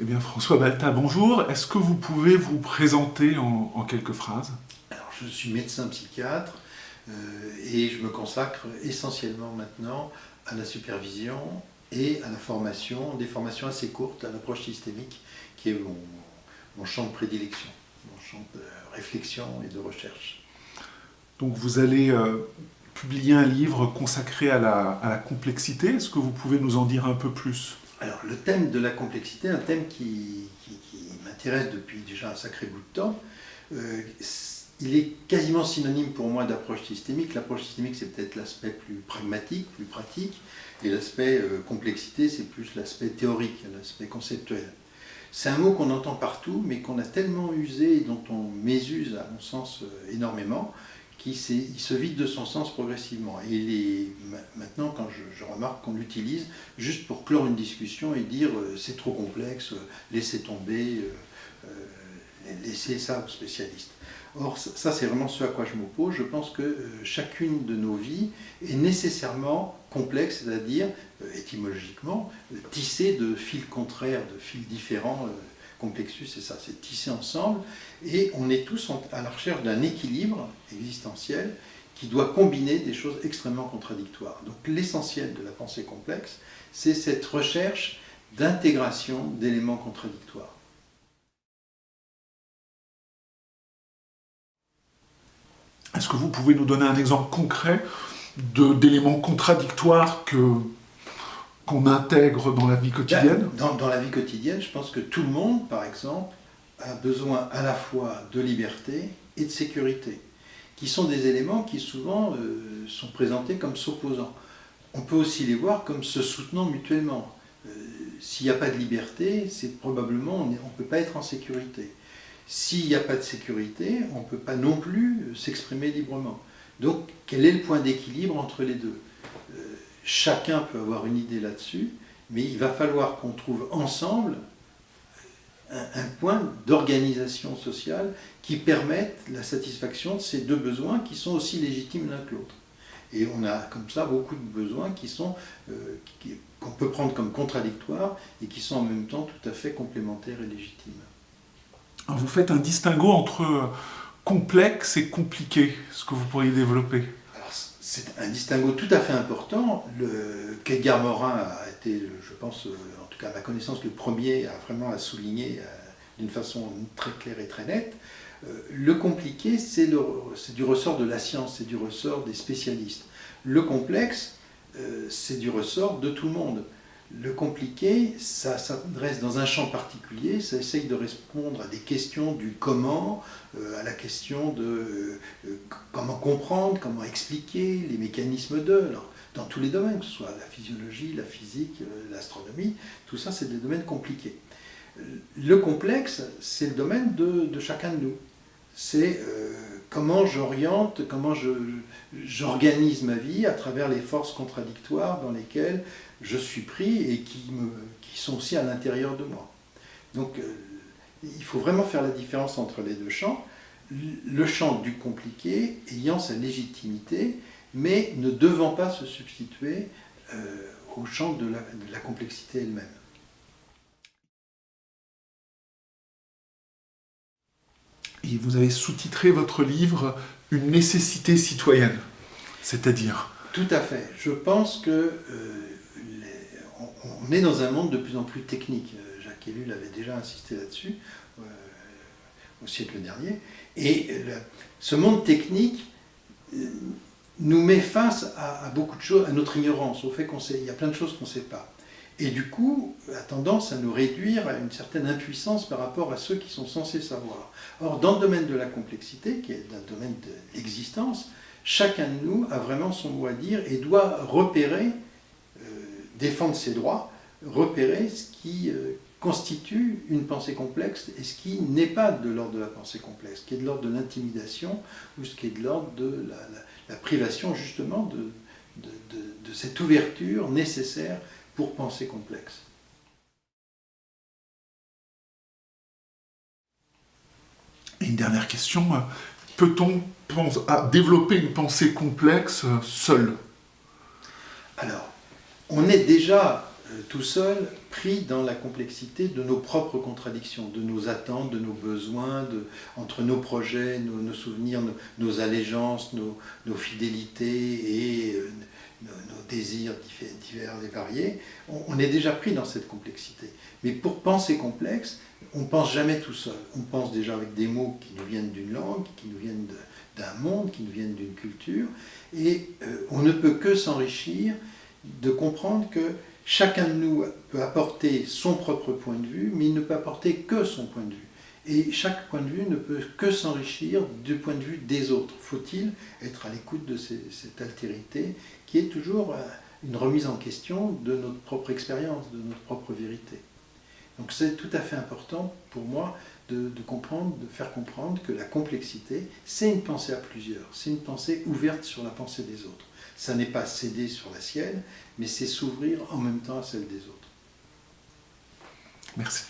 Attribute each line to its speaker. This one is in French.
Speaker 1: Eh bien, François Balta, bonjour. Est-ce que vous pouvez vous présenter en, quelques phrases?
Speaker 2: Alors, je suis médecin psychiatre euh, et je me consacre essentiellement maintenant à la supervision et à la formation, des formations assez courtes à l'approche systémique, qui est mon, champ de prédilection, mon champ de réflexion et de recherche.
Speaker 1: Donc vous allez euh, publier un livre consacré à la complexité. Est-ce que vous pouvez nous en dire un peu plus?
Speaker 2: Alors, le thème de la complexité, un thème qui, m'intéresse depuis déjà un sacré bout de temps, euh, il est quasiment synonyme pour moi d'approche systémique. L'approche systémique, c'est peut-être l'aspect plus pragmatique, plus pratique, et l'aspect euh, complexité, c'est plus l'aspect théorique, l'aspect conceptuel. C'est un mot qu'on entend partout, mais qu'on a tellement usé et dont on mésuse, à mon sens, euh, énormément, il se vide de son sens progressivement. Et maintenant, quand je, remarque qu'on l'utilise juste pour clore une discussion et dire euh, c'est trop complexe, euh, laissez tomber, euh, laissez ça aux spécialistes. Or, ça, c'est vraiment ce à quoi je m'oppose. Je pense que chacune de nos vies est nécessairement complexe, c'est-à-dire, étymologiquement, tissée de fils contraires, de fils différents Complexus, c'est ça, c'est tissé ensemble, et on est tous à la recherche d'un équilibre existentiel qui doit combiner des choses extrêmement contradictoires. Donc l'essentiel de la pensée complexe, c'est cette recherche d'intégration d'éléments contradictoires.
Speaker 1: Est-ce que vous pouvez nous donner un exemple concret d'éléments contradictoires que qu'on intègre dans la vie quotidienne
Speaker 2: dans, la vie quotidienne, je pense que tout le monde, par exemple, a besoin à la fois de liberté et de sécurité, qui sont des éléments qui souvent euh, sont présentés comme s'opposant. On peut aussi les voir comme se soutenant mutuellement. Euh, s'il n'y a pas de liberté, c'est probablement on ne peut pas être en sécurité. S'il n'y a pas de sécurité, on ne peut pas non plus s'exprimer librement. Donc, quel est le point d'équilibre entre les deux? Chacun peut avoir une idée là-dessus, mais il va falloir qu'on trouve ensemble un, point d'organisation sociale qui permette la satisfaction de ces deux besoins qui sont aussi légitimes l'un que l'autre. Et on a comme ça beaucoup de besoins qui sont euh, qu'on peut prendre comme contradictoires et qui sont en même temps tout à fait complémentaires et légitimes.
Speaker 1: vous faites un distinguo entre complexe et compliqué, ce que vous pourriez développer
Speaker 2: c'est un distinguo tout à fait important. Qu'Edgar Morin a été, je pense, euh, en tout cas à ma connaissance, le premier à vraiment à souligner euh, d'une façon très claire et très nette. Euh, le compliqué, c'est du ressort de la science, c'est du ressort des spécialistes. Le complexe, c'est du ressort de tout le monde. Le compliqué, ça s'adresse dans un champ particulier, ça essaye de répondre à des questions du comment, euh, à la question de euh, comment comprendre, comment expliquer les mécanismes de, dans tous les domaines, que ce soit la physiologie, la physique, euh, l'astronomie, tout ça c'est des domaines compliqués. Le complexe, c'est le domaine de, chacun de nous. C'est comment j'oriente, comment j'organise ma vie à travers les forces contradictoires dans lesquelles je suis pris et qui, sont aussi à l'intérieur de moi. Donc euh, il faut vraiment faire la différence entre les deux champs. Le champ du compliqué ayant sa légitimité, mais ne devant pas se substituer euh, au champ de la complexité elle-même.
Speaker 1: Vous avez sous-titré votre livre « Une nécessité citoyenne », c'est-à-dire
Speaker 2: Tout à fait. Je pense que euh, on est dans un monde de plus en plus technique. Euh, Jacques Ellul avait déjà insisté là-dessus euh, au siècle dernier. Et ce monde technique nous met face à, beaucoup de choses, à notre ignorance, au fait qu'on sait, il y a plein de choses qu'on ne sait pas. Et du coup, a tendance à nous réduire à une certaine impuissance par rapport à ceux qui sont censés savoir. Or, dans le domaine de la complexité, qui est un domaine de l'existence, chacun de nous a vraiment son mot à dire et doit repérer, euh, défendre ses droits, repérer ce qui euh, constitue une pensée complexe et ce qui n'est pas de l'ordre de la pensée complexe, ce qui est de l'ordre de l'intimidation ou ce qui est de l'ordre de la, privation justement de, de cette ouverture nécessaire pour penser complexe.
Speaker 1: Une dernière question, peut-on développer une pensée complexe seul?
Speaker 2: Alors, on est déjà, euh, tout seul, pris dans la complexité de nos propres contradictions, de nos attentes, de nos besoins, de, entre nos projets, nos, souvenirs, nos, allégeances, nos, fidélités et nos, désirs divers et variés. On, est déjà pris dans cette complexité. Mais pour penser complexe, on pense jamais tout seul. On pense déjà avec des mots qui nous viennent d'une langue, qui nous viennent d'un monde, qui nous viennent d'une culture. Et on ne peut que s'enrichir de comprendre que chacun de nous peut apporter son propre point de vue, mais il ne peut apporter que son point de vue. Et chaque point de vue ne peut que s'enrichir du point de vue des autres. Faut-il être à l'écoute de cette altérité qui est toujours euh, une remise en question de notre propre expérience, de notre propre vérité? Donc c'est tout à fait important pour moi de, comprendre, de faire comprendre que la complexité, c'est une pensée à plusieurs, c'est une pensée ouverte sur la pensée des autres. Ça n'est pas céder sur la sienne, mais c'est s'ouvrir en même temps à celle des autres.
Speaker 1: Merci.